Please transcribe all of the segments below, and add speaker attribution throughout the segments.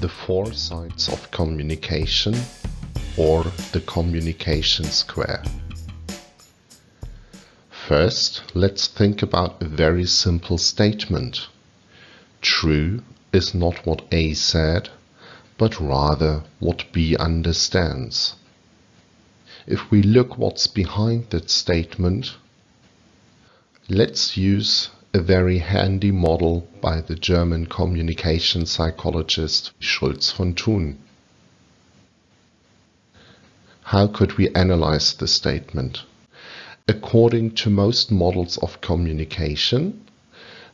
Speaker 1: the four sides of communication or the communication square. First, let's think about a very simple statement. True is not what A said, but rather what B understands. If we look what's behind that statement, let's use a very handy model by the German communication psychologist Schulz von Thun. How could we analyze the statement? According to most models of communication,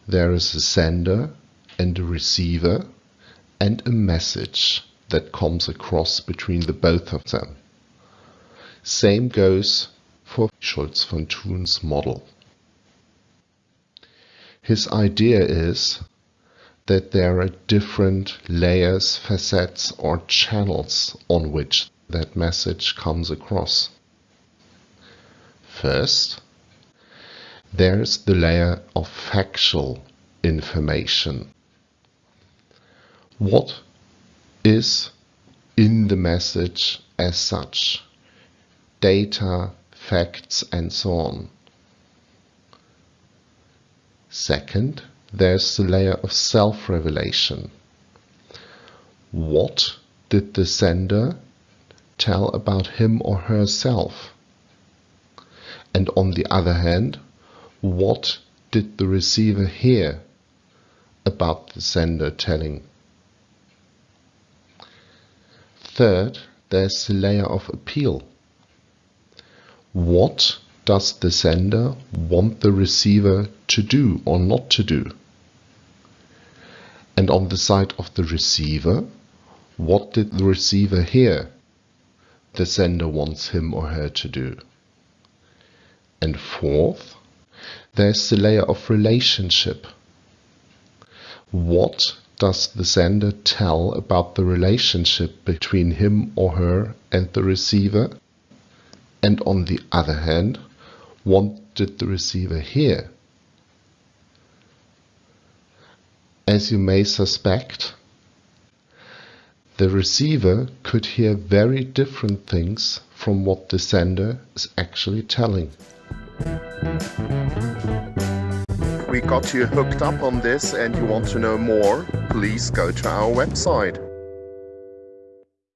Speaker 1: there is a sender and a receiver and a message that comes across between the both of them. Same goes for Schulz von Thun's model. His idea is that there are different layers, facets, or channels on which that message comes across. First, there's the layer of factual information. What is in the message as such? Data, facts, and so on. Second, there's the layer of self-revelation. What did the sender tell about him or herself? And on the other hand, what did the receiver hear about the sender telling? Third, there's the layer of appeal. What does the sender want the receiver to do or not to do? And on the side of the receiver, what did the receiver hear the sender wants him or her to do? And fourth, there's the layer of relationship. What does the sender tell about the relationship between him or her and the receiver? And on the other hand, what did the receiver hear? As you may suspect, the receiver could hear very different things from what the sender is actually telling. We got you hooked up on this and you want to know more, please go to our website.